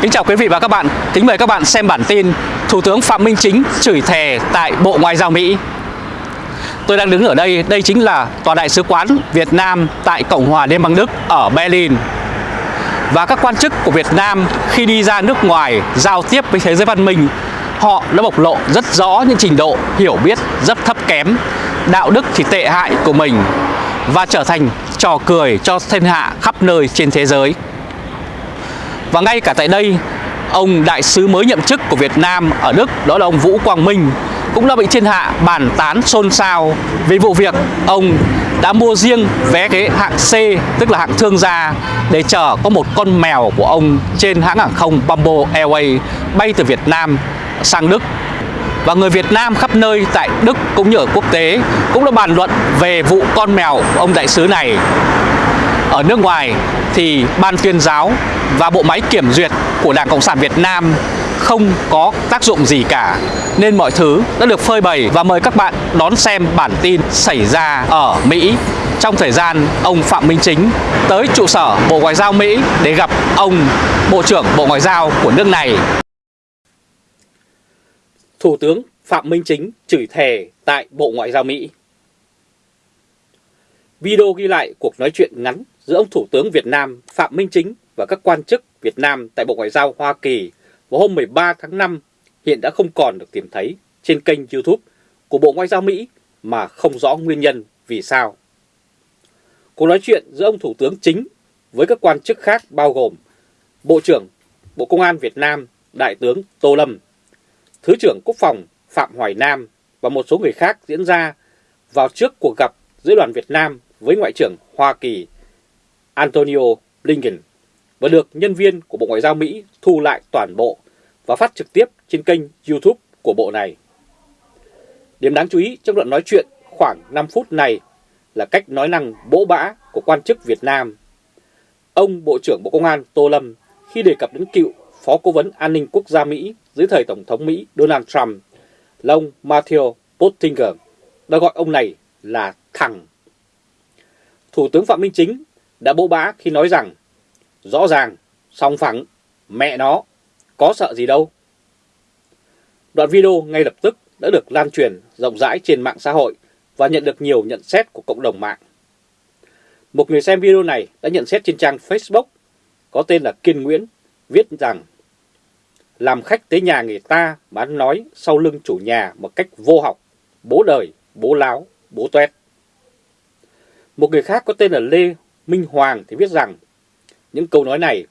Kính chào quý vị và các bạn, kính mời các bạn xem bản tin Thủ tướng Phạm Minh Chính chửi thề tại Bộ Ngoại giao Mỹ. Tôi đang đứng ở đây, đây chính là Tòa Đại sứ quán Việt Nam tại Cộng hòa Liên bang Đức ở Berlin. Và các quan chức của Việt Nam khi đi ra nước ngoài giao tiếp với thế giới văn minh Họ đã bộc lộ rất rõ những trình độ hiểu biết rất thấp kém Đạo đức thì tệ hại của mình Và trở thành trò cười cho thiên hạ khắp nơi trên thế giới và ngay cả tại đây, ông đại sứ mới nhậm chức của Việt Nam ở Đức đó là ông Vũ Quang Minh cũng đã bị thiên hạ bàn tán xôn xao vì vụ việc ông đã mua riêng vé ghế hạng C tức là hạng thương gia để chở có một con mèo của ông trên hãng hàng không Bamboo Airways bay từ Việt Nam sang Đức. Và người Việt Nam khắp nơi tại Đức cũng như ở quốc tế cũng đã bàn luận về vụ con mèo của ông đại sứ này ở nước ngoài thì ban tuyên giáo và bộ máy kiểm duyệt của Đảng Cộng sản Việt Nam không có tác dụng gì cả nên mọi thứ đã được phơi bày và mời các bạn đón xem bản tin xảy ra ở Mỹ trong thời gian ông Phạm Minh Chính tới trụ sở Bộ Ngoại giao Mỹ để gặp ông Bộ trưởng Bộ Ngoại giao của nước này. Thủ tướng Phạm Minh Chính chửi thề tại Bộ Ngoại giao Mỹ. Video ghi lại cuộc nói chuyện ngắn giữa ông Thủ tướng Việt Nam Phạm Minh Chính và các quan chức Việt Nam tại Bộ Ngoại giao Hoa Kỳ vào hôm 13 tháng 5 hiện đã không còn được tìm thấy trên kênh YouTube của Bộ Ngoại giao Mỹ mà không rõ nguyên nhân vì sao. Cuộc nói chuyện giữa ông Thủ tướng Chính với các quan chức khác bao gồm Bộ trưởng Bộ Công an Việt Nam Đại tướng Tô Lâm, Thứ trưởng Quốc phòng Phạm Hoài Nam và một số người khác diễn ra vào trước cuộc gặp giữa đoàn Việt Nam với Ngoại trưởng Hoa Kỳ Antonio Blinken và được nhân viên của Bộ Ngoại giao Mỹ thu lại toàn bộ và phát trực tiếp trên kênh YouTube của bộ này. Điểm đáng chú ý trong đoạn nói chuyện khoảng 5 phút này là cách nói năng bỗ bã của quan chức Việt Nam. Ông Bộ trưởng Bộ Công an Tô Lâm khi đề cập đến cựu Phó Cố vấn An ninh Quốc gia Mỹ dưới thời Tổng thống Mỹ Donald Trump là ông Matthew Pottinger, đã gọi ông này là thằng. Thủ tướng Phạm Minh Chính đã bỗ bã khi nói rằng rõ ràng, song phẳng, mẹ nó, có sợ gì đâu. Đoạn video ngay lập tức đã được lan truyền rộng rãi trên mạng xã hội và nhận được nhiều nhận xét của cộng đồng mạng. Một người xem video này đã nhận xét trên trang Facebook có tên là Kiên Nguyễn viết rằng làm khách tới nhà người ta bán nói sau lưng chủ nhà một cách vô học, bố đời, bố láo, bố tuét. Một người khác có tên là Lê Minh Hoàng thì viết rằng những câu nói này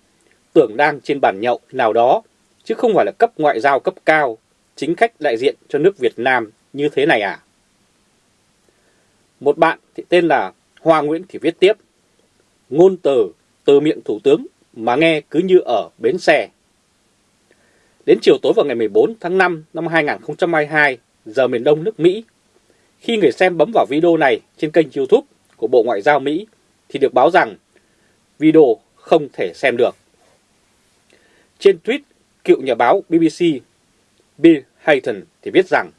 tưởng đang trên bàn nhậu nào đó, chứ không phải là cấp ngoại giao cấp cao, chính khách đại diện cho nước Việt Nam như thế này à? Một bạn thì tên là Hoa Nguyễn thì viết tiếp, ngôn từ từ miệng Thủ tướng mà nghe cứ như ở bến xe. Đến chiều tối vào ngày 14 tháng 5 năm 2022, giờ miền Đông nước Mỹ, khi người xem bấm vào video này trên kênh YouTube của Bộ Ngoại giao Mỹ, thì được báo rằng video không thể xem được. Trên tweet, cựu nhà báo BBC Bill Hayton thì viết rằng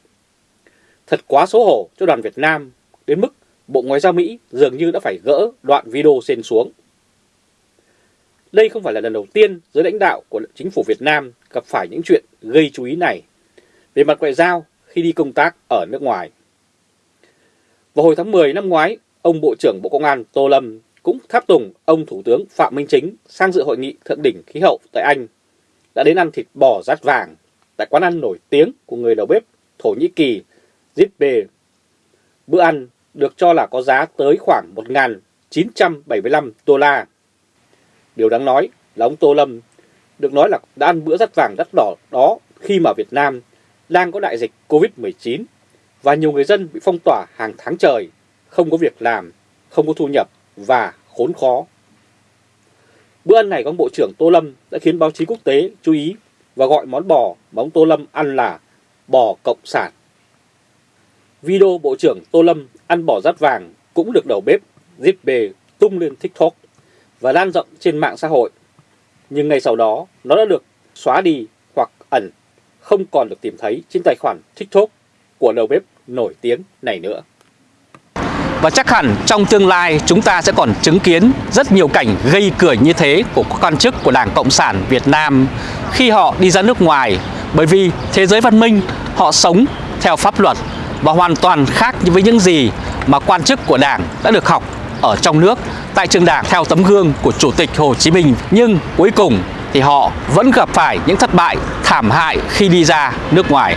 Thật quá xấu hổ cho đoàn Việt Nam đến mức Bộ Ngoại giao Mỹ dường như đã phải gỡ đoạn video xên xuống. Đây không phải là lần đầu tiên giới lãnh đạo của chính phủ Việt Nam gặp phải những chuyện gây chú ý này về mặt ngoại giao khi đi công tác ở nước ngoài. Vào hồi tháng 10 năm ngoái, ông Bộ trưởng Bộ Công an Tô Lâm cũng tháp tùng ông Thủ tướng Phạm Minh Chính sang dự hội nghị thượng đỉnh khí hậu tại Anh, đã đến ăn thịt bò rát vàng tại quán ăn nổi tiếng của người đầu bếp Thổ Nhĩ Kỳ Zitbe. Bữa ăn được cho là có giá tới khoảng 1.975 đô la. Điều đáng nói là ông Tô Lâm được nói là đã ăn bữa rắt vàng đắt đỏ đó khi mà Việt Nam đang có đại dịch Covid-19 và nhiều người dân bị phong tỏa hàng tháng trời, không có việc làm, không có thu nhập và khốn khó. Bữa ăn này của ông Bộ trưởng Tô Lâm đã khiến báo chí quốc tế chú ý và gọi món bò mà ông Tô Lâm ăn là bò cộng sản. Video Bộ trưởng Tô Lâm ăn bò rát vàng cũng được đầu bếp Zipbe tung lên TikTok và lan rộng trên mạng xã hội. Nhưng ngay sau đó nó đã được xóa đi hoặc ẩn, không còn được tìm thấy trên tài khoản TikTok của đầu bếp nổi tiếng này nữa. Và chắc hẳn trong tương lai chúng ta sẽ còn chứng kiến rất nhiều cảnh gây cười như thế của các quan chức của Đảng Cộng sản Việt Nam khi họ đi ra nước ngoài bởi vì thế giới văn minh, họ sống theo pháp luật và hoàn toàn khác với những gì mà quan chức của Đảng đã được học ở trong nước tại trường Đảng theo tấm gương của Chủ tịch Hồ Chí Minh. Nhưng cuối cùng thì họ vẫn gặp phải những thất bại thảm hại khi đi ra nước ngoài.